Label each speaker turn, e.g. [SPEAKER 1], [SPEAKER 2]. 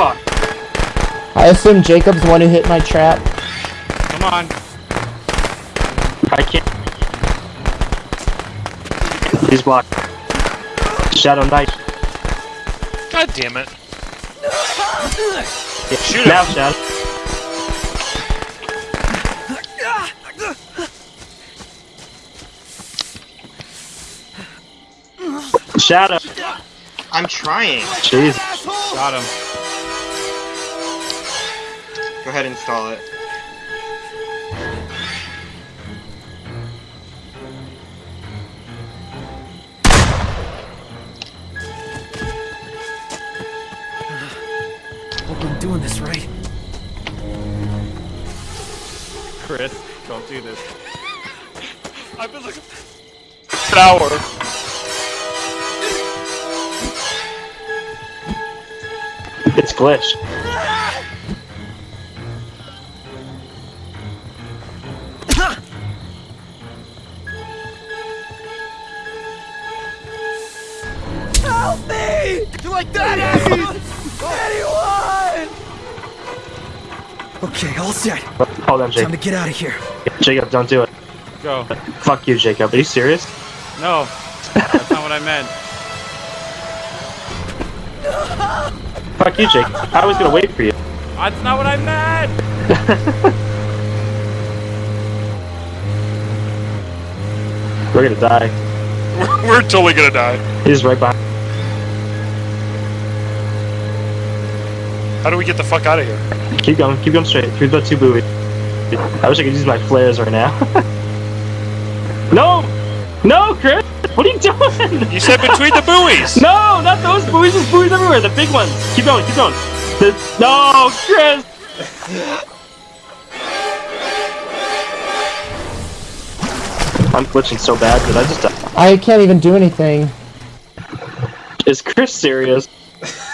[SPEAKER 1] I assume Jacob's the one who hit my trap.
[SPEAKER 2] Come on.
[SPEAKER 3] I can't. He's blocked. Shadow Knight.
[SPEAKER 4] God damn it.
[SPEAKER 3] Yeah.
[SPEAKER 4] Shoot him.
[SPEAKER 3] now, Shadow. Shadow.
[SPEAKER 5] I'm trying.
[SPEAKER 3] Jeez.
[SPEAKER 2] Got him.
[SPEAKER 5] Go ahead and install it.
[SPEAKER 6] Hope I'm doing this right.
[SPEAKER 2] Chris, don't do this.
[SPEAKER 4] I've been looking for an hour.
[SPEAKER 3] It's glitched.
[SPEAKER 6] Help me! You like that, Anyone! Okay, all set.
[SPEAKER 3] Hold on,
[SPEAKER 6] Time to get out of here.
[SPEAKER 3] Jacob, don't do it.
[SPEAKER 2] Go.
[SPEAKER 3] Fuck you, Jacob. Are you serious?
[SPEAKER 2] No. That's not what I meant.
[SPEAKER 3] Fuck you, Jacob. I was gonna wait for you.
[SPEAKER 2] That's not what I meant!
[SPEAKER 3] We're gonna die.
[SPEAKER 4] We're, we're totally gonna die.
[SPEAKER 3] He's right behind.
[SPEAKER 4] How do we get the fuck out of here?
[SPEAKER 3] Keep going. Keep going straight. Through the two buoys. I wish I could use my flares right now. no! No, Chris! What are you doing?
[SPEAKER 4] You said between the buoys!
[SPEAKER 3] No, not those buoys. There's buoys everywhere. The big ones. Keep going. Keep going. The, no, Chris. I'm glitching so bad. that I just?
[SPEAKER 1] I can't even do anything.
[SPEAKER 3] Is Chris serious?